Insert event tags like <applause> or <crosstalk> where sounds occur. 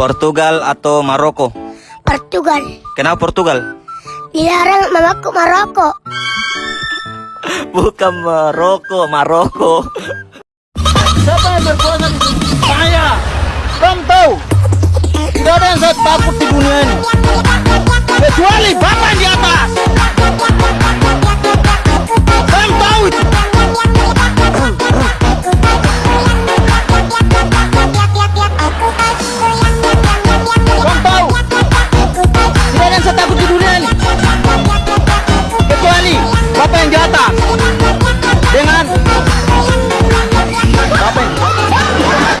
Portugal atau Maroko? Portugal. Kenapa Portugal? Dilarang mamaku Maroko. <laughs> Bukan Maroko, Maroko. Siapa yang berkuasa di sini? Saya. Kamu tahu? Tidak ada yang saya takut di dunia ini. one, one, one, one, one.